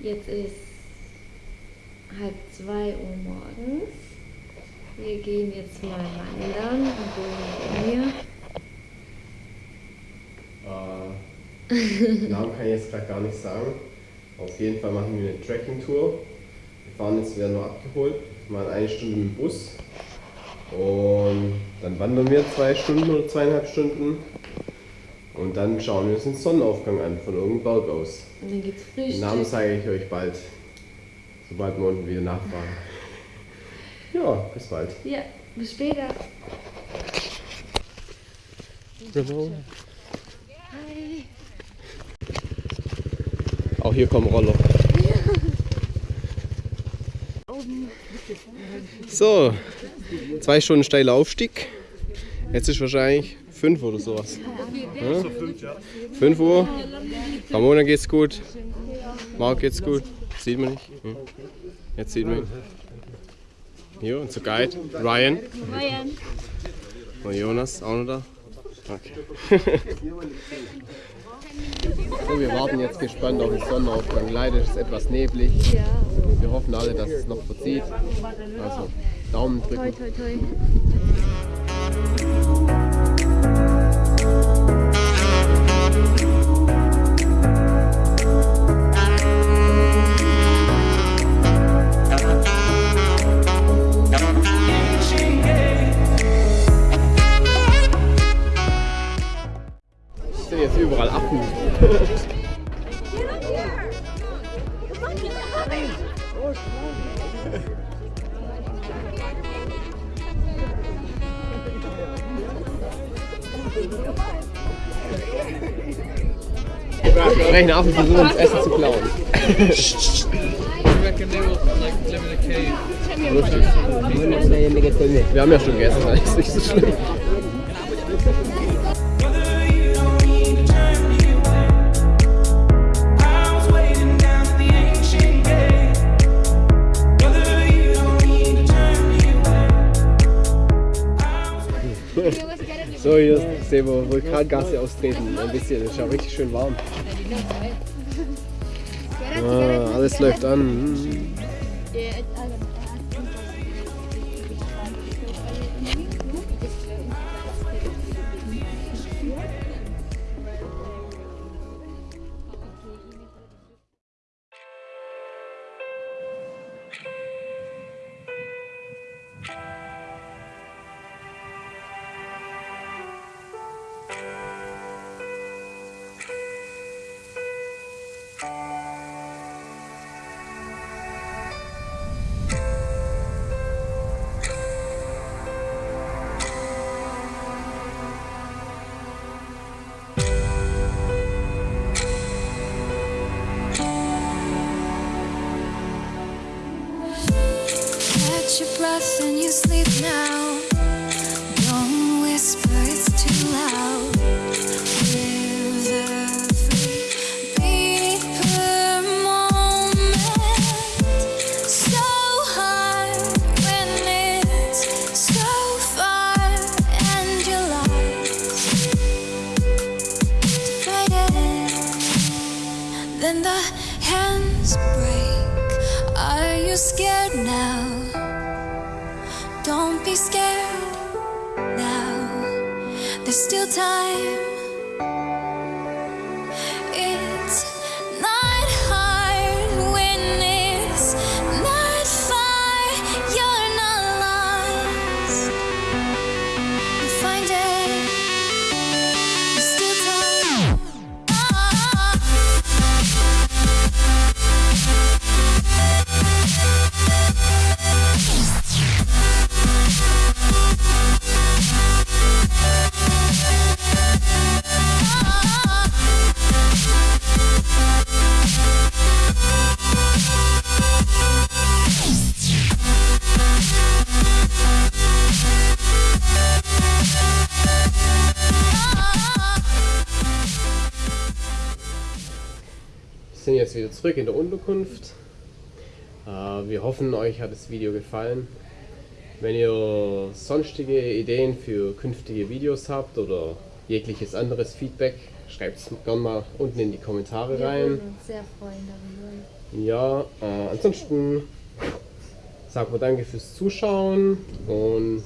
Jetzt ist halb zwei Uhr morgens. Wir gehen jetzt mal wandern mit mir. Äh, Namen kann ich jetzt gerade gar nicht sagen. Auf jeden Fall machen wir eine Trekking-Tour. Wir fahren jetzt wieder nur abgeholt, mal eine Stunde mit dem Bus. Und dann wandern wir zwei Stunden oder zweieinhalb Stunden. Und dann schauen wir uns den Sonnenaufgang an, von irgendeinem Berg aus. Und dann geht's Den Frühstück. Namen zeige ich euch bald, sobald wir unten wieder nachfahren. Ja, bis bald. Ja, bis später. Hi. Auch hier kommen Roller. So, zwei Stunden steiler Aufstieg. Jetzt ist wahrscheinlich fünf oder sowas. Ja? Fünf Uhr. Ramona geht's gut. Marc geht's gut. Sieht man nicht. Hm. Jetzt sieht man ihn. Hier, unser Guide. Ryan. Ryan. Und Jonas auch noch da. Okay. so, wir warten jetzt gespannt auf den Sonnenaufgang. Leider ist es etwas neblig. Wir hoffen alle, dass es noch verzieht. Also Daumen Toi, drücken. toi, toi. Es Sprechen Affen versuchen uns Essen zu klauen. Wir haben ja schon gegessen, das ist nicht so schlimm. I was waiting hier sehen wir Vulkangase austreten. Ein bisschen, es ist ja richtig schön warm. Ah, alles läuft an. Catch your breath and you sleep now. Don't whisper, it's too loud. Every moment. So hard when it's so far, and. Then the hands break. Are you scared now? Don't be scared now. There's still time. Wieder zurück in der Unterkunft. Äh, Wir hoffen, euch hat das Video gefallen. Wenn ihr sonstige Ideen für künftige Videos habt oder jegliches anderes Feedback, schreibt es gerne mal unten in die Kommentare Wir rein. würden uns sehr freuen darüber. Ja, äh, ansonsten sagen wir danke fürs Zuschauen und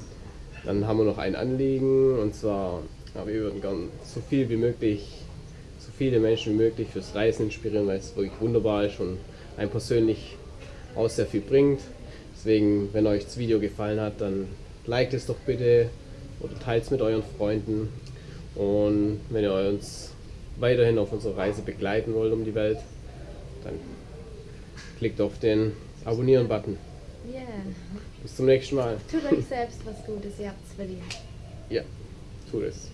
dann haben wir noch ein Anliegen und zwar, ja, wir würden gern so viel wie möglich, so viele Menschen wie möglich fürs Reisen inspirieren, weil es wirklich wunderbar ist und einem persönlich auch sehr viel bringt. Deswegen, wenn euch das Video gefallen hat, dann liked es doch bitte oder teilt es mit euren Freunden. Und wenn ihr uns weiterhin auf unserer Reise begleiten wollt um die Welt, dann klickt auf den Abonnieren-Button. Yeah. Bis zum nächsten Mal. Tut euch selbst was Gutes, ihr habt's verdient. Ja, tut es.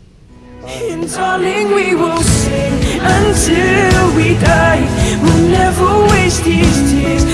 And until we die. We'll never waste these tears